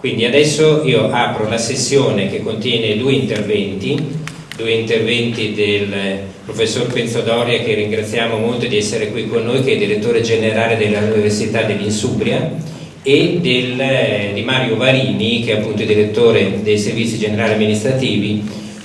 Quindi adesso io apro la sessione che contiene due interventi, due interventi del professor Penzodoria che ringraziamo molto di essere qui con noi, che è direttore generale dell'Università dell'Insubria, e del, di Mario Varini che è appunto direttore dei servizi generali amministrativi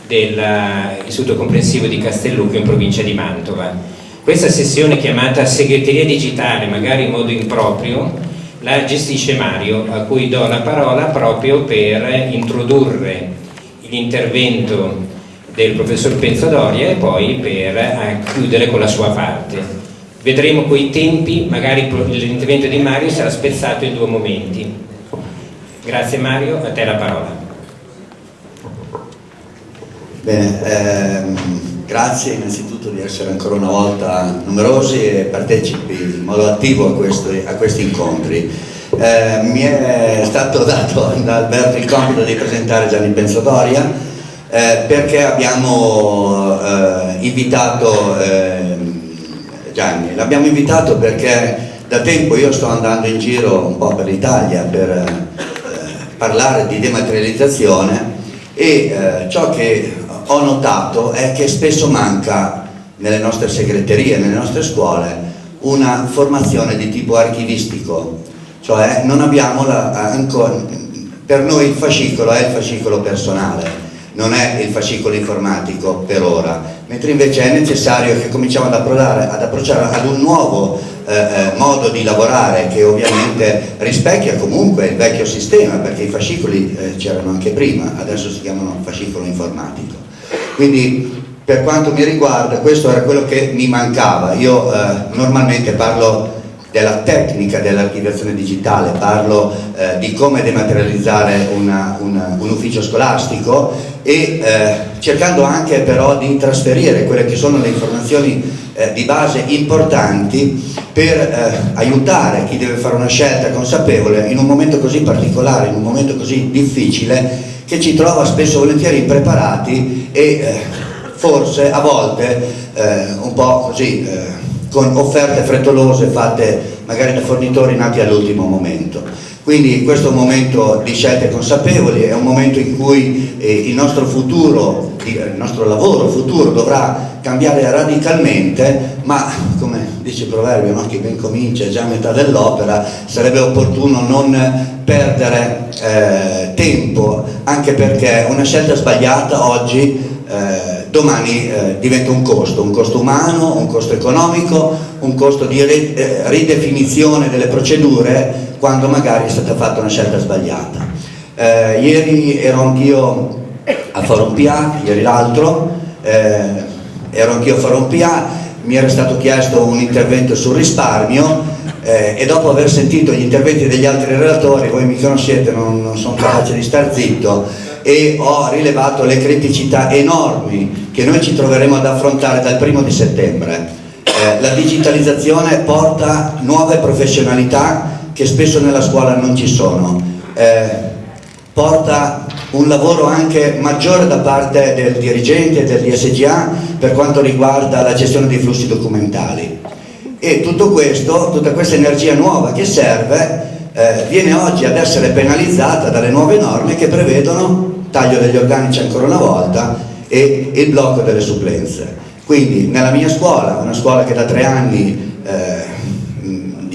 dell'Istituto Comprensivo di Castellucco in provincia di Mantova. Questa sessione chiamata segreteria digitale, magari in modo improprio, la gestisce Mario, a cui do la parola proprio per introdurre l'intervento del professor Penzadoria e poi per eh, chiudere con la sua parte. Vedremo quei tempi, magari l'intervento di Mario sarà spezzato in due momenti. Grazie Mario, a te la parola. Bene, ehm Grazie innanzitutto di essere ancora una volta numerosi e partecipi in modo attivo a questi, a questi incontri. Eh, mi è stato dato da Alberto il compito di presentare Gianni Pensodoria eh, perché abbiamo eh, invitato ehm, Gianni, l'abbiamo invitato perché da tempo io sto andando in giro un po' per l'Italia per eh, parlare di dematerializzazione e eh, ciò che ho notato è che spesso manca nelle nostre segreterie, nelle nostre scuole, una formazione di tipo archivistico, cioè non abbiamo la, ancora, per noi il fascicolo è il fascicolo personale, non è il fascicolo informatico per ora, mentre invece è necessario che cominciamo ad, ad approcciare ad un nuovo eh, eh, modo di lavorare che ovviamente rispecchia comunque il vecchio sistema, perché i fascicoli eh, c'erano anche prima, adesso si chiamano fascicolo informatico. Quindi per quanto mi riguarda questo era quello che mi mancava. Io eh, normalmente parlo della tecnica dell'archiviazione digitale, parlo eh, di come dematerializzare una, una, un ufficio scolastico e eh, cercando anche però di trasferire quelle che sono le informazioni eh, di base importanti per eh, aiutare chi deve fare una scelta consapevole in un momento così particolare, in un momento così difficile che ci trova spesso volentieri impreparati e eh, forse a volte eh, un po' così eh, con offerte frettolose fatte magari da fornitori nati all'ultimo momento. Quindi questo è un momento di scelte consapevoli, è un momento in cui eh, il nostro futuro, il nostro lavoro futuro dovrà cambiare radicalmente, ma come dice il proverbio, no? chi ben comincia è già a metà dell'opera, sarebbe opportuno non perdere eh, tempo, anche perché una scelta sbagliata oggi eh, domani eh, diventa un costo, un costo umano, un costo economico, un costo di eh, ridefinizione delle procedure quando magari è stata fatta una scelta sbagliata. Eh, ieri ero anch'io a Farompia, ieri l'altro, eh, ero anch'io a Farompia, mi era stato chiesto un intervento sul risparmio eh, e dopo aver sentito gli interventi degli altri relatori, voi mi conoscete, non, non sono capace di star zitto, e ho rilevato le criticità enormi che noi ci troveremo ad affrontare dal primo di settembre. Eh, la digitalizzazione porta nuove professionalità che spesso nella scuola non ci sono, eh, porta un lavoro anche maggiore da parte del dirigente dell'ISGA per quanto riguarda la gestione dei flussi documentali e tutto questo, tutta questa energia nuova che serve eh, viene oggi ad essere penalizzata dalle nuove norme che prevedono taglio degli organici ancora una volta e il blocco delle supplenze. Quindi nella mia scuola, una scuola che da tre anni eh,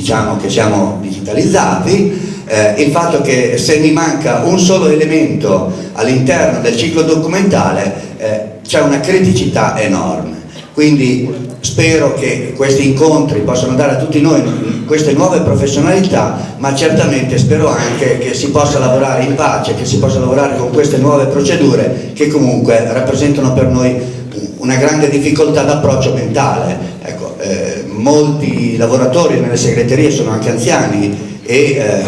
diciamo che siamo digitalizzati, eh, il fatto che se mi manca un solo elemento all'interno del ciclo documentale eh, c'è una criticità enorme. Quindi spero che questi incontri possano dare a tutti noi queste nuove professionalità, ma certamente spero anche che si possa lavorare in pace, che si possa lavorare con queste nuove procedure che comunque rappresentano per noi una grande difficoltà d'approccio mentale. Ecco, eh, molti lavoratori nelle segreterie sono anche anziani e eh,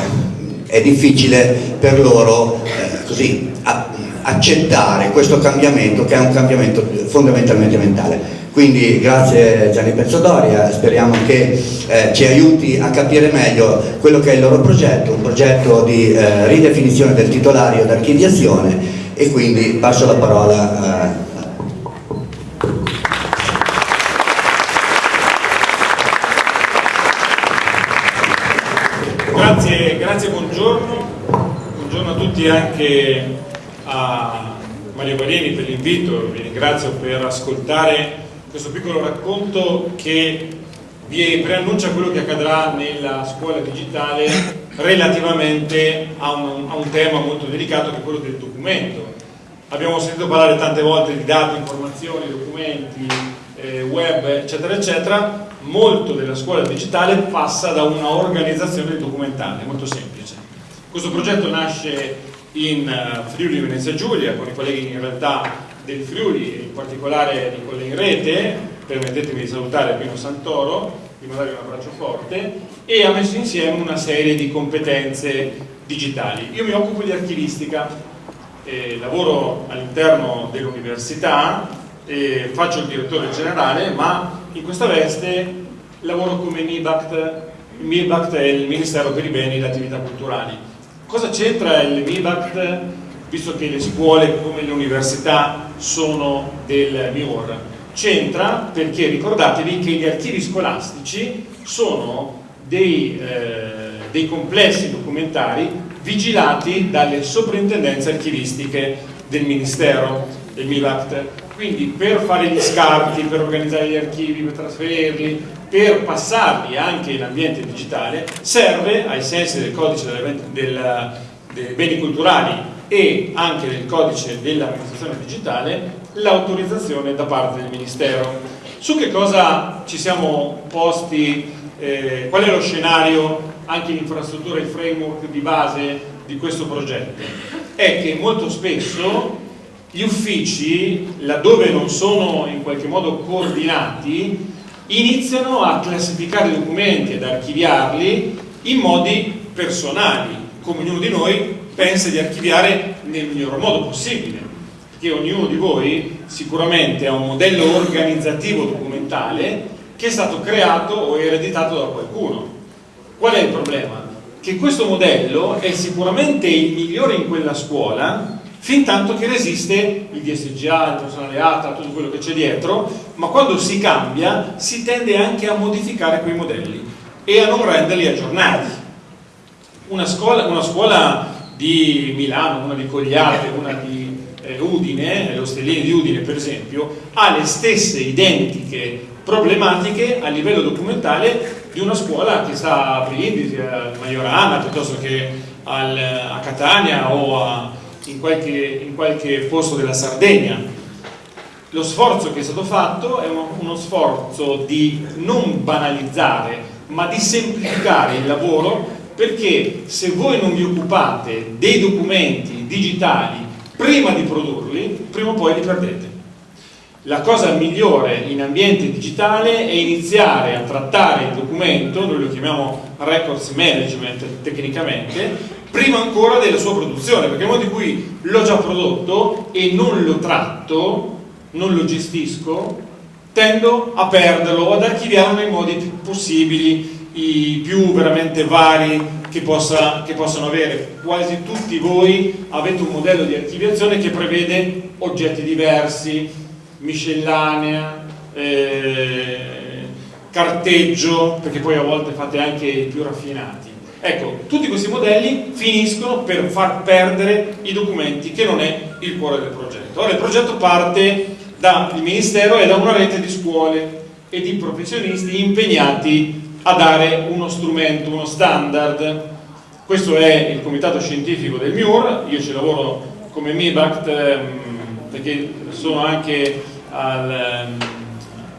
è difficile per loro eh, così, a, accettare questo cambiamento che è un cambiamento fondamentalmente mentale. Quindi grazie Gianni Pezzodoria, speriamo che eh, ci aiuti a capire meglio quello che è il loro progetto, un progetto di eh, ridefinizione del titolario d'archiviazione e quindi passo la parola a Grazie, buongiorno. Buongiorno a tutti anche a Mario Barini per l'invito, vi ringrazio per ascoltare questo piccolo racconto che vi preannuncia quello che accadrà nella scuola digitale relativamente a un, a un tema molto delicato che è quello del documento. Abbiamo sentito parlare tante volte di dati, informazioni, documenti, eh, web, eccetera, eccetera. Molto della scuola digitale passa da una organizzazione documentale, molto semplice. Questo progetto nasce in uh, Friuli Venezia Giulia con i colleghi in realtà del Friuli, in particolare di quelle in rete, permettetemi di salutare Pino Santoro, di mandare un abbraccio forte, e ha messo insieme una serie di competenze digitali. Io mi occupo di archivistica, eh, lavoro all'interno dell'università, eh, faccio il direttore generale, ma in questa veste lavoro come MIBACT, MIBACT è il Ministero per i Beni e le Attività Culturali Cosa c'entra il MIBACT, visto che le scuole come le università sono del MIOR? C'entra perché ricordatevi che gli archivi scolastici sono dei, eh, dei complessi documentari vigilati dalle soprintendenze archivistiche del Ministero, del MIBACT. Quindi per fare gli scarti, per organizzare gli archivi, per trasferirli, per passarli anche in ambiente digitale serve, ai sensi del codice del, dei beni culturali e anche del codice dell'amministrazione digitale, l'autorizzazione da parte del Ministero. Su che cosa ci siamo posti, eh, qual è lo scenario, anche l'infrastruttura e il framework di base di questo progetto? È che molto spesso gli uffici, laddove non sono in qualche modo coordinati, iniziano a classificare i documenti ed archiviarli in modi personali, come ognuno di noi pensa di archiviare nel miglior modo possibile, perché ognuno di voi sicuramente ha un modello organizzativo documentale che è stato creato o ereditato da qualcuno. Qual è il problema? Che questo modello è sicuramente il migliore in quella scuola, fin tanto che resiste il DSGA, il personale ATA, tutto quello che c'è dietro, ma quando si cambia si tende anche a modificare quei modelli e a non renderli aggiornati. Una scuola, una scuola di Milano, una di Cogliate, una di eh, Udine, l'Ostellini di Udine per esempio, ha le stesse identiche problematiche a livello documentale di una scuola che sta a Brindisi, a Majorana, piuttosto che al, a Catania o a in qualche, in qualche posto della Sardegna. Lo sforzo che è stato fatto è uno, uno sforzo di non banalizzare, ma di semplificare il lavoro perché se voi non vi occupate dei documenti digitali prima di produrli, prima o poi li perdete. La cosa migliore in ambiente digitale è iniziare a trattare il documento, noi lo chiamiamo records management tecnicamente, prima ancora della sua produzione, perché nel momento in cui l'ho già prodotto e non lo tratto, non lo gestisco, tendo a perderlo o ad archiviarlo nei modi più possibili, i più veramente vari che, possa, che possano avere. Quasi tutti voi avete un modello di archiviazione che prevede oggetti diversi, miscellanea, eh, carteggio, perché poi a volte fate anche i più raffinati Ecco, tutti questi modelli finiscono per far perdere i documenti, che non è il cuore del progetto. Ora il progetto parte dal Ministero e da una rete di scuole e di professionisti impegnati a dare uno strumento, uno standard. Questo è il comitato scientifico del MIUR, io ci lavoro come MIBACT ehm, perché sono anche al, ehm,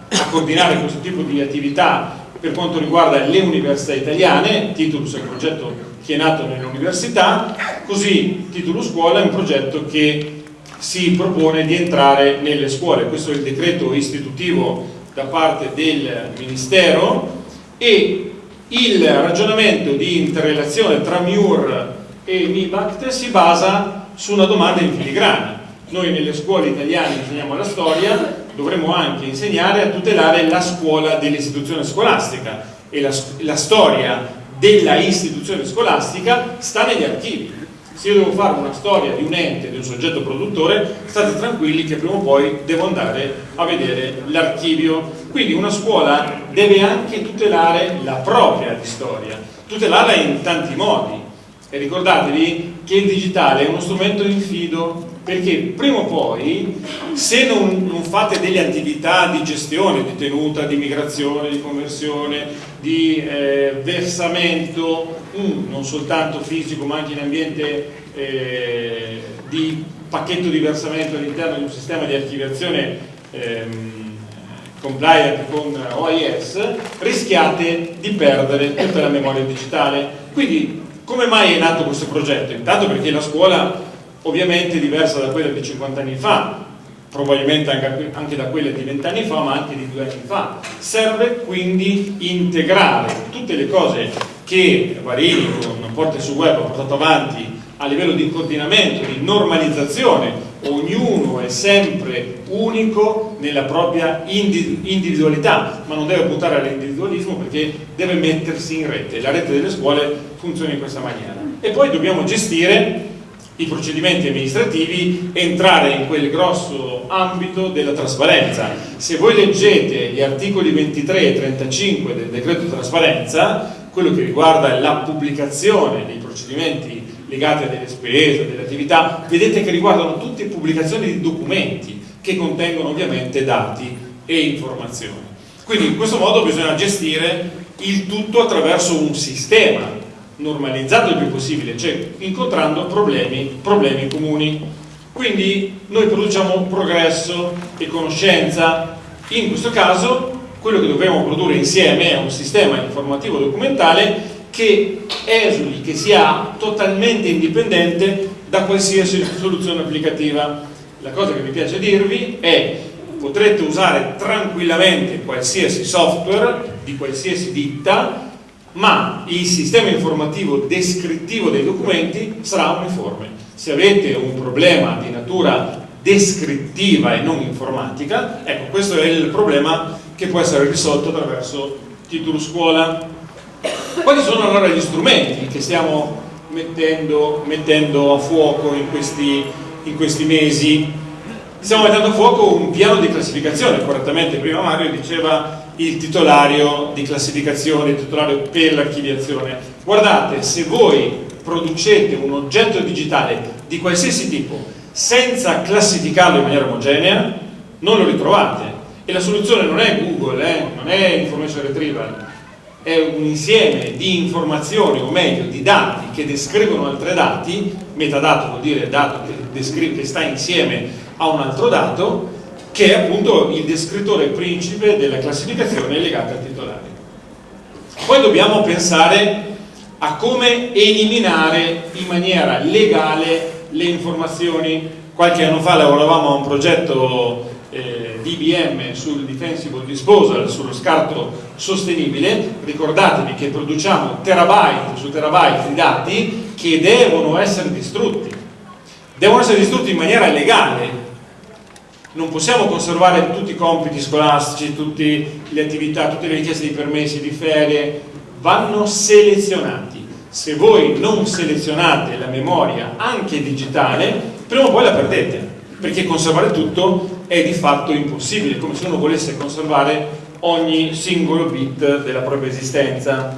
a coordinare questo tipo di attività per quanto riguarda le università italiane, Titulus è un progetto che è nato nelle università, così Titulus Scuola è un progetto che si propone di entrare nelle scuole, questo è il decreto istitutivo da parte del Ministero e il ragionamento di interrelazione tra MIUR e MIBACT si basa su una domanda in filigrana. Noi nelle scuole italiane insegniamo la storia, dovremmo anche insegnare a tutelare la scuola dell'istituzione scolastica e la, la storia della istituzione scolastica sta negli archivi. Se io devo fare una storia di un ente, di un soggetto produttore, state tranquilli che prima o poi devo andare a vedere l'archivio. Quindi una scuola deve anche tutelare la propria storia, tutelarla in tanti modi. E ricordatevi che il digitale è uno strumento infido perché prima o poi se non, non, fate delle attività di gestione, di tenuta, di migrazione, di conversione, di eh, versamento, um, non soltanto fisico ma anche in ambiente eh, di pacchetto di versamento all'interno di un sistema di archiviazione ehm, compliant con OIS, rischiate di perdere tutta la memoria digitale. Quindi come mai è nato questo progetto? Intanto perché la scuola ovviamente diversa da quella di 50 anni fa, probabilmente anche da quella di 20 anni fa, ma anche di due anni fa. Serve quindi integrare tutte le cose che Varini con Porte su Web ha portato avanti a livello di coordinamento, di normalizzazione, ognuno è sempre unico nella propria individualità, ma non deve puntare all'individualismo perché deve mettersi in rete. La rete delle scuole funziona in questa maniera. E poi dobbiamo gestire i procedimenti amministrativi entrare in quel grosso ambito della trasparenza. Se voi leggete gli articoli 23 e 35 del decreto trasparenza, quello che riguarda la pubblicazione dei procedimenti legati a delle spese, delle attività, vedete che riguardano tutte pubblicazioni di documenti che contengono ovviamente dati e informazioni. Quindi in questo modo bisogna gestire il tutto attraverso un sistema normalizzato il più possibile, cioè incontrando problemi, problemi comuni. Quindi noi produciamo progresso e conoscenza. In questo caso quello che dobbiamo produrre insieme è un sistema informativo documentale che esuli, che sia totalmente indipendente da qualsiasi soluzione applicativa. La cosa che mi piace dirvi è potrete usare tranquillamente qualsiasi software di qualsiasi ditta ma il sistema informativo descrittivo dei documenti sarà uniforme. Se avete un problema di natura descrittiva e non informatica, ecco questo è il problema che può essere risolto attraverso titolo scuola. Quali sono allora gli strumenti che stiamo mettendo, mettendo a fuoco in questi, in questi mesi? Stiamo mettendo a fuoco un piano di classificazione, correttamente prima Mario diceva il titolario di classificazione, il titolario per l'archiviazione. Guardate, se voi producete un oggetto digitale di qualsiasi tipo senza classificarlo in maniera omogenea, non lo ritrovate. E la soluzione non è Google, eh? non è Information Retrieval, è un insieme di informazioni, o meglio di dati che descrivono altri dati, metadato vuol dire dato che, che sta insieme a un altro dato, che è appunto il descrittore principe della classificazione legata al titolare. Poi dobbiamo pensare a come eliminare in maniera legale le informazioni. Qualche anno fa lavoravamo a un progetto eh, di IBM sul defensible disposal, sullo scarto sostenibile. Ricordatevi che produciamo terabyte su terabyte di dati che devono essere distrutti. Devono essere distrutti in maniera legale, non possiamo conservare tutti i compiti scolastici, tutte le attività, tutte le richieste di permessi, di ferie, vanno selezionati. Se voi non selezionate la memoria anche digitale, prima o poi la perdete, perché conservare tutto è di fatto impossibile, come se uno volesse conservare ogni singolo bit della propria esistenza.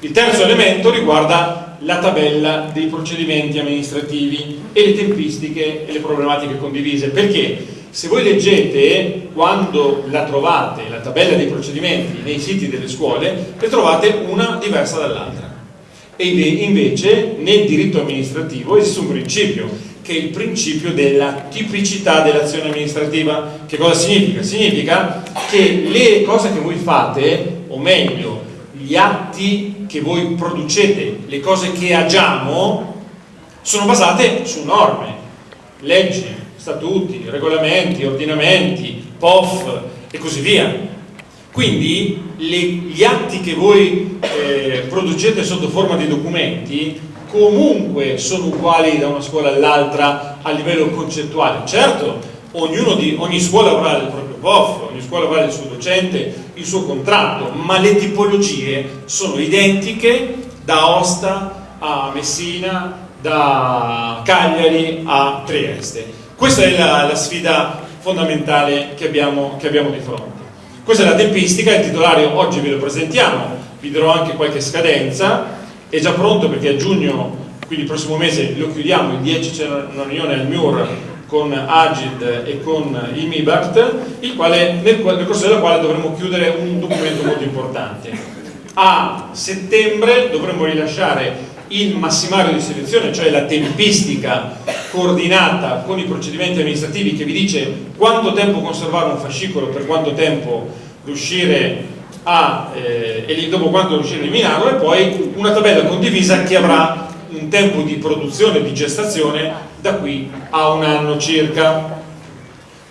Il terzo elemento riguarda la tabella dei procedimenti amministrativi e le tempistiche e le problematiche condivise. Perché? Se voi leggete, quando la trovate, la tabella dei procedimenti nei siti delle scuole, ne trovate una diversa dall'altra. E invece nel diritto amministrativo esiste un principio, che è il principio della tipicità dell'azione amministrativa. Che cosa significa? Significa che le cose che voi fate, o meglio, gli atti che voi producete, le cose che agiamo, sono basate su norme, leggi, statuti, regolamenti, ordinamenti, POF e così via. Quindi gli atti che voi eh, producete sotto forma di documenti comunque sono uguali da una scuola all'altra a livello concettuale. Certo, di, ogni scuola avrà il proprio POF, ogni scuola avrà il suo docente, il suo contratto, ma le tipologie sono identiche da Osta a Messina, da Cagliari a Trieste. Questa è la, la sfida fondamentale che abbiamo, che abbiamo, di fronte. Questa è la tempistica, il titolario oggi ve lo presentiamo, vi darò anche qualche scadenza, è già pronto perché a giugno quindi il prossimo mese lo chiudiamo, il 10 c'è una riunione al MIUR con Agid e con il MIBART, il quale, nel, nel corso della quale dovremo chiudere un documento molto importante. A settembre dovremo rilasciare il massimario di selezione, cioè la tempistica coordinata con i procedimenti amministrativi che vi dice quanto tempo conservare un fascicolo, per quanto tempo riuscire a, eh, e dopo quanto riuscire a eliminarlo e poi una tabella condivisa che avrà un tempo di produzione, di gestazione da qui a un anno circa.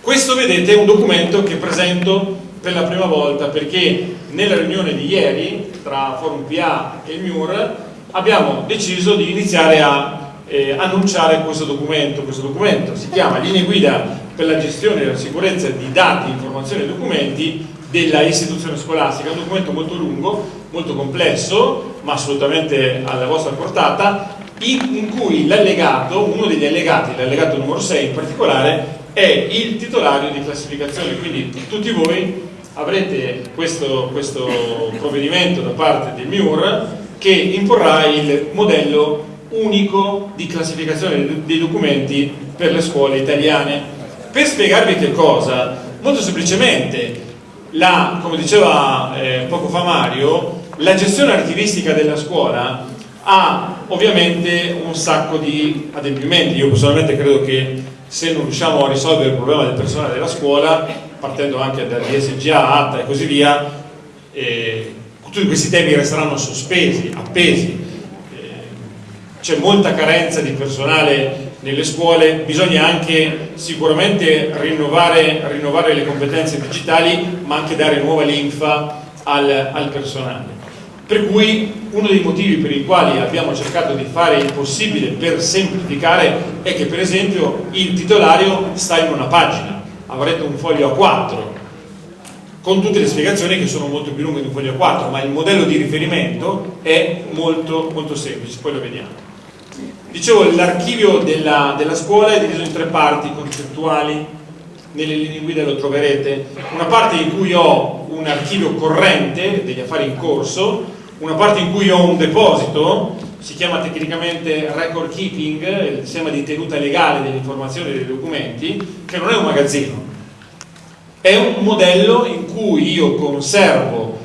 Questo vedete è un documento che presento per la prima volta perché nella riunione di ieri tra Forum PA e il MIUR abbiamo deciso di iniziare a eh, annunciare questo documento. Questo documento si chiama Linee guida per la gestione e la sicurezza di dati, informazioni e documenti della istituzione scolastica, è un documento molto lungo, molto complesso, ma assolutamente alla vostra portata, in, cui l'allegato, uno degli allegati, l'allegato numero 6 in particolare, è il titolario di classificazione, quindi tutti voi avrete questo, questo provvedimento da parte del MIUR che imporrà il modello unico di classificazione dei documenti per le scuole italiane. Per spiegarvi che cosa, molto semplicemente, la, come diceva eh, poco fa Mario, la gestione archivistica della scuola ha ovviamente un sacco di adempimenti. Io personalmente credo che se non riusciamo a risolvere il problema del personale della scuola, partendo anche da DSGA, ATA e così via, eh, tutti questi temi resteranno sospesi, appesi. Eh, c'è molta carenza di personale nelle scuole, bisogna anche sicuramente rinnovare, rinnovare le competenze digitali, ma anche dare nuova linfa al, al personale. Per cui uno dei motivi per i quali abbiamo cercato di fare il possibile per semplificare è che per esempio il titolario sta in una pagina, avrete un foglio A4 con tutte le spiegazioni che sono molto più lunghe di un foglio A4, ma il modello di riferimento è molto, molto semplice, poi lo vediamo. Dicevo, l'archivio della, della scuola è diviso in tre parti concettuali, nelle linee guida lo troverete, una parte in cui ho un archivio corrente degli affari in corso, una parte in cui ho un deposito, si chiama tecnicamente record keeping, il sistema di tenuta legale delle informazioni e dei documenti, che non è un magazzino, è un modello in cui io conservo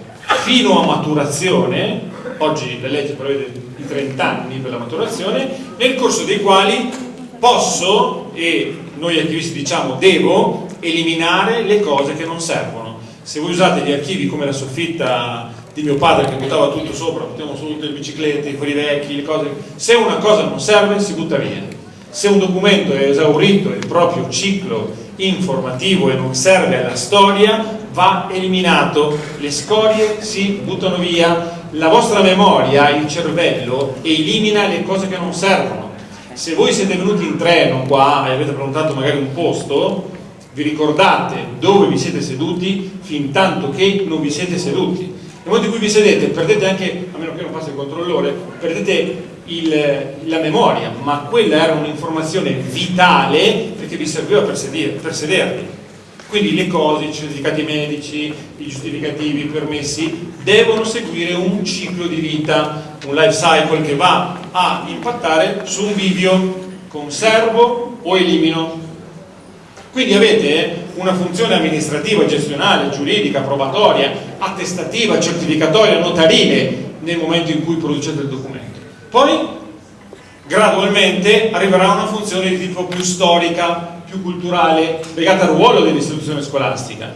fino a maturazione, oggi la legge prevede i 30 anni per la maturazione, nel corso dei quali posso, e noi archivisti diciamo devo, eliminare le cose che non servono. Se voi usate gli archivi come la soffitta di mio padre che buttava tutto sopra, buttiamo su tutte le biciclette, i fuori vecchi, le cose, se una cosa non serve si butta via. Se un documento è esaurito il proprio ciclo informativo e non serve alla storia va eliminato, le scorie si buttano via, la vostra memoria, il cervello elimina le cose che non servono. Se voi siete venuti in treno qua e avete prenotato magari un posto, vi ricordate dove vi siete seduti fin tanto che non vi siete seduti. Nel momento in cui vi sedete perdete anche, a meno che non passi il controllore, perdete il, la memoria, ma quella era un'informazione vitale perché vi serviva per, sedere, per sedervi. Quindi le cose, i certificati medici, i giustificativi, i permessi, devono seguire un ciclo di vita, un life cycle che va a impattare su un video, conservo o elimino. Quindi avete una funzione amministrativa, gestionale, giuridica, probatoria, attestativa, certificatoria, notarile nel momento in cui producete il documento. Poi gradualmente arriverà una funzione di tipo più storica, più culturale, legata al ruolo dell'istituzione scolastica.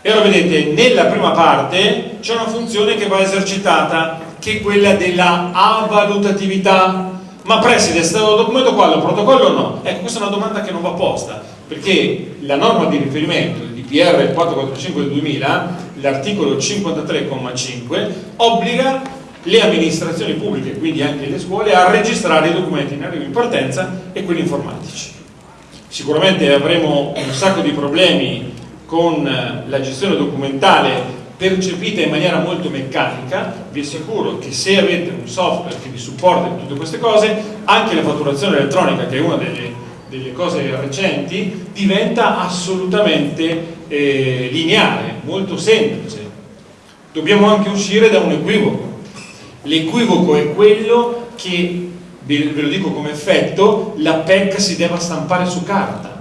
E allora vedete, nella prima parte c'è una funzione che va esercitata, che è quella della avvalutatività. Ma preside, è stato documento qua, il protocollo o no? Ecco, questa è una domanda che non va posta, perché la norma di riferimento, il DPR 445 del 2000, l'articolo 53,5, obbliga le amministrazioni pubbliche, quindi anche le scuole, a registrare i documenti in arrivo in partenza e quelli informatici. Sicuramente avremo un sacco di problemi con la gestione documentale percepita in maniera molto meccanica, vi assicuro che se avete un software che vi supporta in tutte queste cose, anche la fatturazione elettronica, che è una delle, delle cose recenti, diventa assolutamente eh, lineare, molto semplice. Dobbiamo anche uscire da un equivoco, L'equivoco è quello che ve lo dico come effetto, la PEC si deve stampare su carta.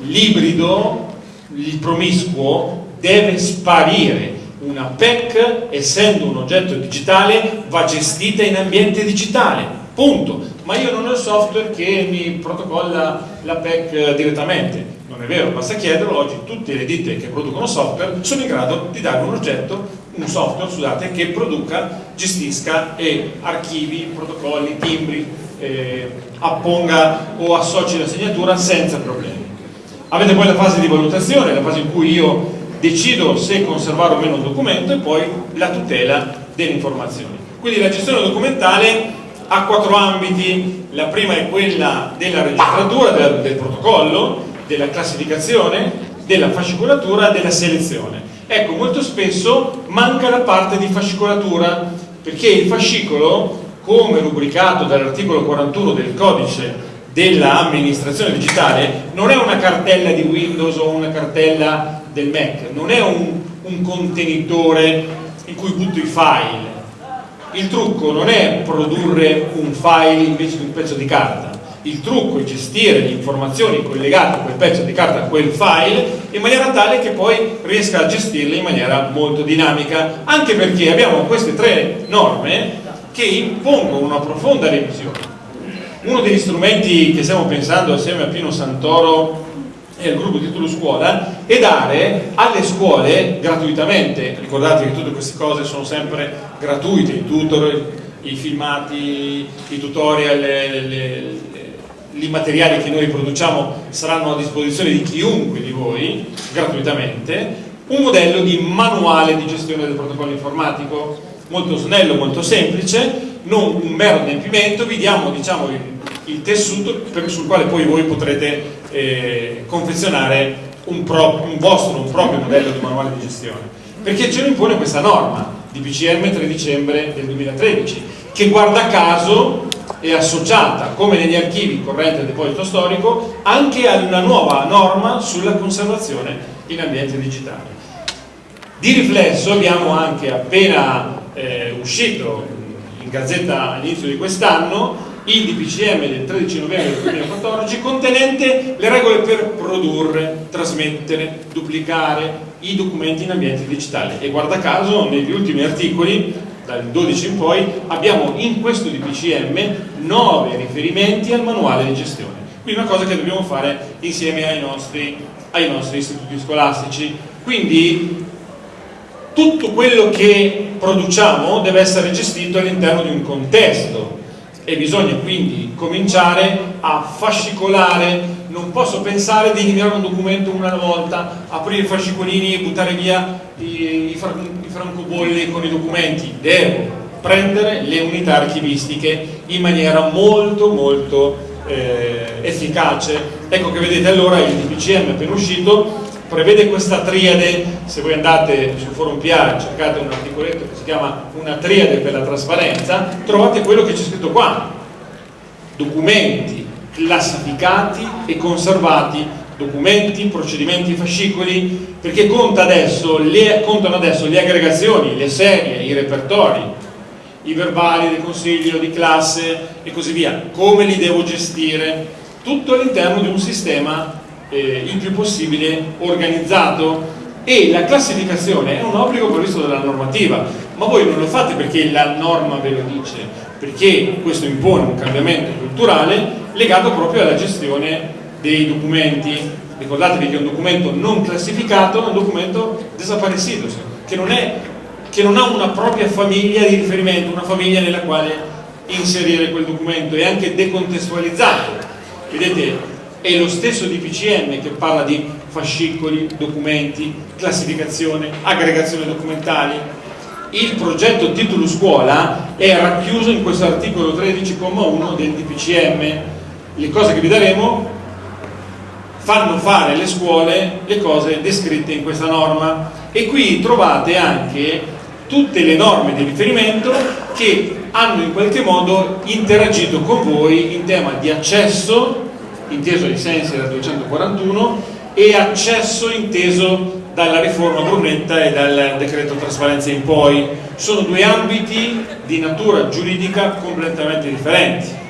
L'ibrido, il promiscuo, deve sparire. Una PEC, essendo un oggetto digitale, va gestita in ambiente digitale. Punto. Ma io non ho il software che mi protocolla la PEC direttamente. Non è vero, basta chiederlo, oggi tutte le ditte che producono software sono in grado di dare un oggetto, un software, scusate, che produca, gestisca e archivi, protocolli, timbri, eh, apponga o associ la segnatura senza problemi. Avete poi la fase di valutazione, la fase in cui io decido se conservare o meno un documento e poi la tutela delle informazioni. Quindi la gestione documentale ha quattro ambiti, la prima è quella della registratura, del, del protocollo, della classificazione, della fascicolatura, della selezione. Ecco, molto spesso manca la parte di fascicolatura, perché il fascicolo, come rubricato dall'articolo 41 del codice dell'amministrazione digitale, non è una cartella di Windows o una cartella del Mac, non è un, un contenitore in cui butto i file. Il trucco non è produrre un file invece di un pezzo di carta, il trucco è gestire le informazioni collegate a quel pezzo di carta, a quel file, in maniera tale che poi riesca a gestirle in maniera molto dinamica, anche perché abbiamo queste tre norme che impongono una profonda revisione. Uno degli strumenti che stiamo pensando assieme a Pino Santoro e al gruppo titolo scuola è dare alle scuole gratuitamente, ricordate che tutte queste cose sono sempre gratuite, i tutor, i filmati, i tutorial, le, le, i materiali che noi produciamo saranno a disposizione di chiunque di voi, gratuitamente, un modello di manuale di gestione del protocollo informatico, molto snello, molto semplice, non un mero adempimento, vi diamo diciamo, il, il, tessuto per, sul quale poi voi potrete eh, confezionare un, pro, un vostro, un proprio modello di manuale di gestione. Perché ce lo impone questa norma di PCM 3 dicembre del 2013, che guarda caso è associata, come negli archivi corrente del deposito storico, anche a una nuova norma sulla conservazione in ambiente digitale. Di riflesso abbiamo anche appena eh, uscito in gazzetta all'inizio di quest'anno il DPCM del 13 novembre del 2014 contenente le regole per produrre, trasmettere, duplicare i documenti in ambiente digitale e guarda caso negli ultimi articoli dal 12 in poi abbiamo in questo DPCM 9 riferimenti al manuale di gestione. Quindi una cosa che dobbiamo fare insieme ai nostri, ai nostri istituti scolastici. Quindi tutto quello che produciamo deve essere gestito all'interno di un contesto e bisogna quindi cominciare a fascicolare. Non posso pensare di eliminare un documento una volta, aprire i fascicolini e buttare via i, i francobolli con i documenti, devo prendere le unità archivistiche in maniera molto molto eh, efficace. Ecco che vedete allora il DPCM appena uscito. Prevede questa triade, se voi andate sul forum PR cercate un articoletto che si chiama una triade per la trasparenza, trovate quello che c'è scritto qua, documenti classificati e conservati, documenti, procedimenti fascicoli, perché conta adesso le, contano adesso le aggregazioni, le serie, i repertori, i verbali del consiglio di classe e così via, come li devo gestire, tutto all'interno di un sistema eh, il più possibile organizzato. E la classificazione è un obbligo previsto dalla normativa, ma voi non lo fate perché la norma ve lo dice, perché questo impone un cambiamento culturale legato proprio alla gestione dei documenti. Ricordatevi che un documento non classificato è un documento desaparecido, che non, è, che non ha una propria famiglia di riferimento, una famiglia nella quale inserire quel documento, è anche decontestualizzato. Vedete, è lo stesso DPCM che parla di fascicoli, documenti, classificazione, aggregazione documentali. Il progetto titolo scuola è racchiuso in questo articolo 13,1 del DPCM. Le cose che vi daremo fanno fare alle scuole le cose descritte in questa norma e qui trovate anche tutte le norme di riferimento che hanno in qualche modo interagito con voi in tema di accesso inteso ai sensi del 241 e accesso inteso dalla riforma Brunetta e dal decreto trasparenza in poi. Sono due ambiti di natura giuridica completamente differenti.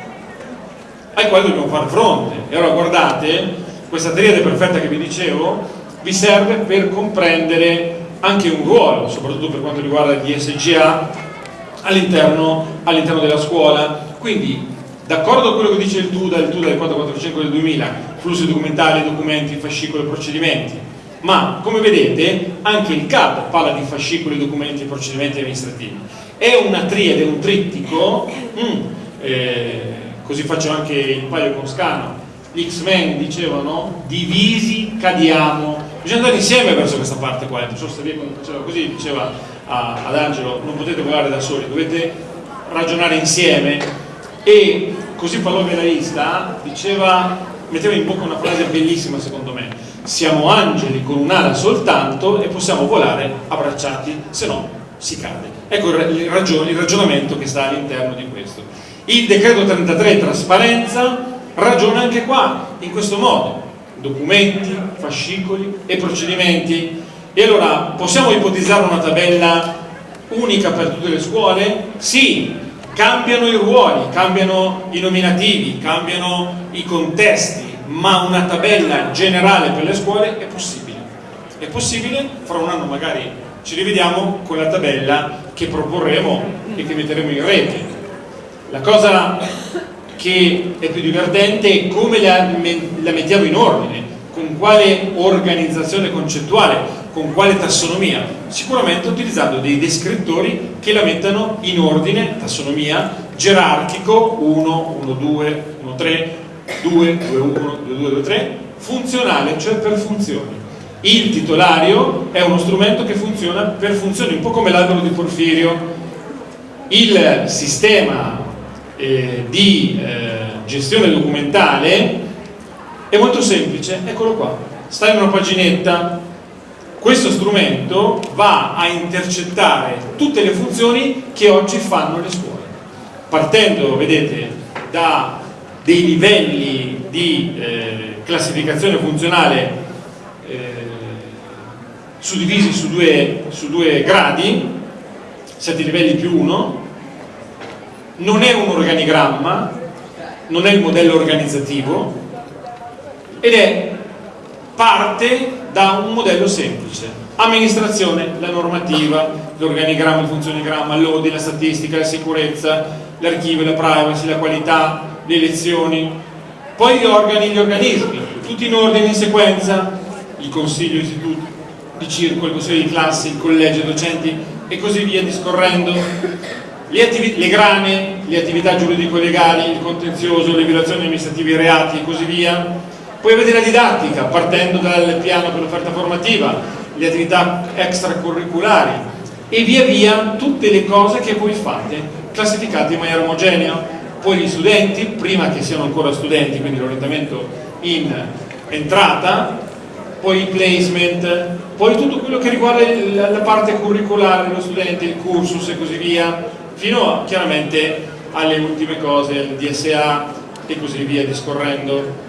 ai quali dobbiamo fare fronte. E allora guardate, questa triade perfetta che vi dicevo vi serve per comprendere anche un ruolo, soprattutto per quanto riguarda gli SGA, all'interno all della scuola. Quindi, d'accordo con quello che dice il TUDA, il TUDA del 445 del 2000, flussi documentali, documenti, fascicoli e procedimenti, ma come vedete anche il CAD parla di fascicoli, documenti e procedimenti amministrativi. È una triade, un trittico, mm, eh, così faccio anche il paio con Scano, gli X-Men dicevano divisi cadiamo, bisogna andare insieme verso questa parte qua, non so se quando così diceva a, ad Angelo non potete volare da soli, dovete ragionare insieme e così Palome Laista diceva, metteva in bocca una frase bellissima secondo me, siamo angeli con un'ala soltanto e possiamo volare abbracciati, se no si cade. Ecco il, ragion il ragionamento che sta all'interno di questo. Il decreto 33 trasparenza ragiona anche qua, in questo modo, documenti, fascicoli e procedimenti. E allora possiamo ipotizzare una tabella unica per tutte le scuole? Sì, cambiano i ruoli, cambiano i nominativi, cambiano i contesti, ma una tabella generale per le scuole è possibile. È possibile, fra un anno magari ci rivediamo con la tabella che proporremo e che metteremo in rete. La cosa che è più divertente è come la, la mettiamo in ordine, con quale organizzazione concettuale, con quale tassonomia, sicuramente utilizzando dei descrittori che la mettano in ordine, tassonomia, gerarchico, 1, 1, 2, 1, 3, 2, 2, 1, 2, 2, 2, 3, funzionale, cioè per funzioni. Il titolario è uno strumento che funziona per funzioni, un po' come l'albero di Porfirio. Il sistema eh, di eh, gestione documentale è molto semplice, eccolo qua, sta in una paginetta, questo strumento va a intercettare tutte le funzioni che oggi fanno le scuole, partendo, vedete, da dei livelli di eh, classificazione funzionale eh, suddivisi su due, su due gradi, 7 livelli più 1, non è un organigramma, non è il modello organizzativo ed è parte da un modello semplice. Amministrazione, la normativa, l'organigramma, il funzionigramma, l'ordine, la statistica, la sicurezza, l'archivio, la privacy, la qualità, le elezioni, poi gli organi e gli organismi, tutti in ordine in sequenza, il consiglio istituto di circo, il consiglio di classe, il collegio docenti e così via discorrendo le, le grane, le attività giuridico-legali, il contenzioso, le violazioni amministrative, i reati e così via. Poi avete la didattica, partendo dal piano per l'offerta formativa, le attività extracurriculari e via via tutte le cose che voi fate, classificate in maniera omogenea. Poi gli studenti, prima che siano ancora studenti, quindi l'orientamento in entrata, poi il placement, poi tutto quello che riguarda la parte curriculare dello studente, il cursus e così via, fino a, chiaramente alle ultime cose, il DSA e così via discorrendo.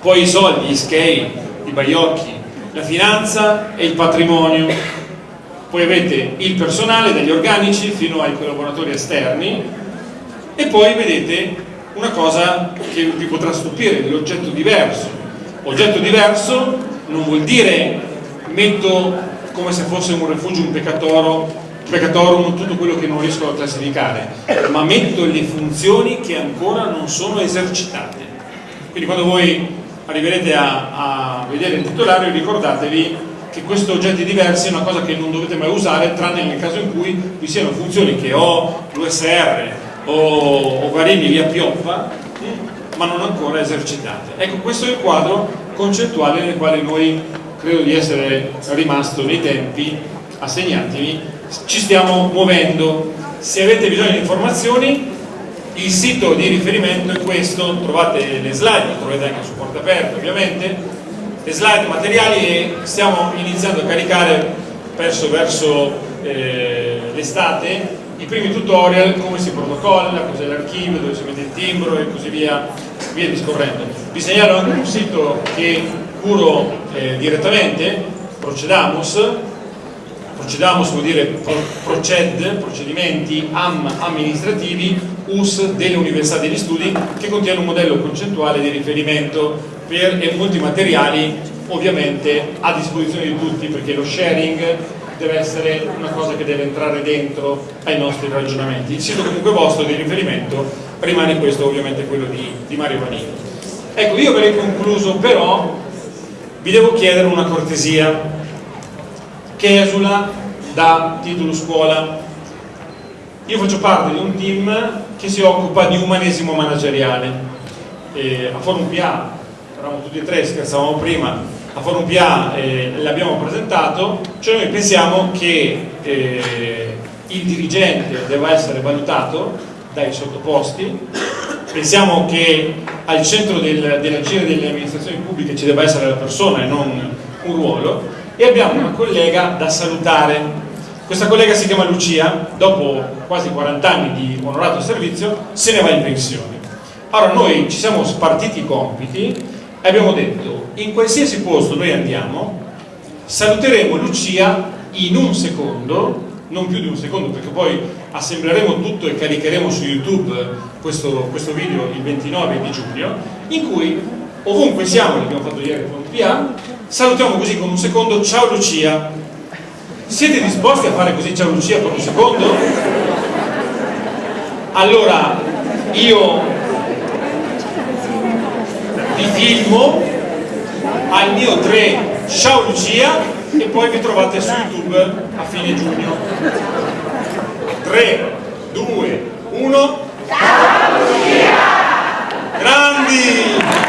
Poi i soldi, gli scale, i baiocchi, la finanza e il patrimonio. Poi avete il personale dagli organici fino ai collaboratori esterni e poi vedete una cosa che vi potrà stupire, l'oggetto diverso. Oggetto diverso non vuol dire metto come se fosse un rifugio, un peccatoro peccatorum tutto quello che non riesco a classificare, ma metto le funzioni che ancora non sono esercitate. Quindi quando voi arriverete a, a vedere il titolario ricordatevi che questi oggetti diversi è una cosa che non dovete mai usare tranne nel caso in cui vi siano funzioni che ho l'USR o, o Varini via Pioppa ma non ancora esercitate. Ecco, questo è il quadro concettuale nel quale noi credo di essere rimasto nei tempi assegnatimi ci stiamo muovendo. Se avete bisogno di informazioni, il sito di riferimento è questo, trovate le slide, lo trovate anche su porta aperta ovviamente, le slide materiali e stiamo iniziando a caricare verso, verso eh, l'estate i primi tutorial, come si protocolla, cos'è l'archivio, dove si mette il timbro e così via, via discorrendo. Vi segnalo anche un sito che curo eh, direttamente, Procedamus, procediamo vuol dire proced, procedimenti am, amministrativi US delle università degli studi che contiene un modello concettuale di riferimento per e molti materiali ovviamente a disposizione di tutti perché lo sharing deve essere una cosa che deve entrare dentro ai nostri ragionamenti. Il sito comunque vostro di riferimento rimane questo ovviamente quello di, di Mario Vanini. Ecco, io avrei concluso però vi devo chiedere una cortesia che esula da titolo scuola. Io faccio parte di un team che si occupa di umanesimo manageriale. E a Forum PA, eravamo tutti e tre, scherzavamo prima, a Forum PA eh, l'abbiamo presentato, cioè noi pensiamo che eh, il dirigente debba essere valutato dai sottoposti, pensiamo che al centro del, dell'agire delle amministrazioni pubbliche ci debba essere la persona e non un ruolo e abbiamo una collega da salutare. Questa collega si chiama Lucia, dopo quasi 40 anni di onorato servizio se ne va in pensione. Allora noi ci siamo spartiti i compiti e abbiamo detto in qualsiasi posto noi andiamo saluteremo Lucia in un secondo non più di un secondo perché poi assembleremo tutto e caricheremo su YouTube questo, questo video il 29 di giugno in cui ovunque siamo, l'abbiamo fatto ieri con PA salutiamo così con un secondo ciao Lucia. Siete disposti a fare così ciao Lucia per un secondo? allora io vi filmo al mio 3 ciao Lucia e poi vi trovate su YouTube a fine giugno. 3 2 1 ciao Lucia! Grandi